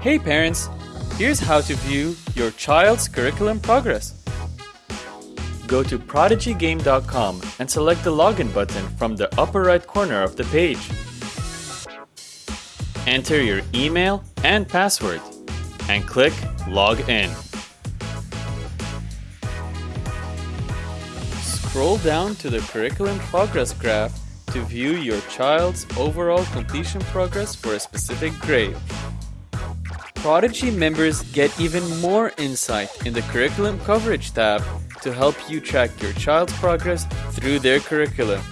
Hey parents, here's how to view your child's curriculum progress. Go to prodigygame.com and select the login button from the upper right corner of the page. Enter your email and password and click Log In. Scroll down to the curriculum progress graph to view your child's overall completion progress for a specific grade. Prodigy members get even more insight in the Curriculum Coverage tab to help you track your child's progress through their curriculum.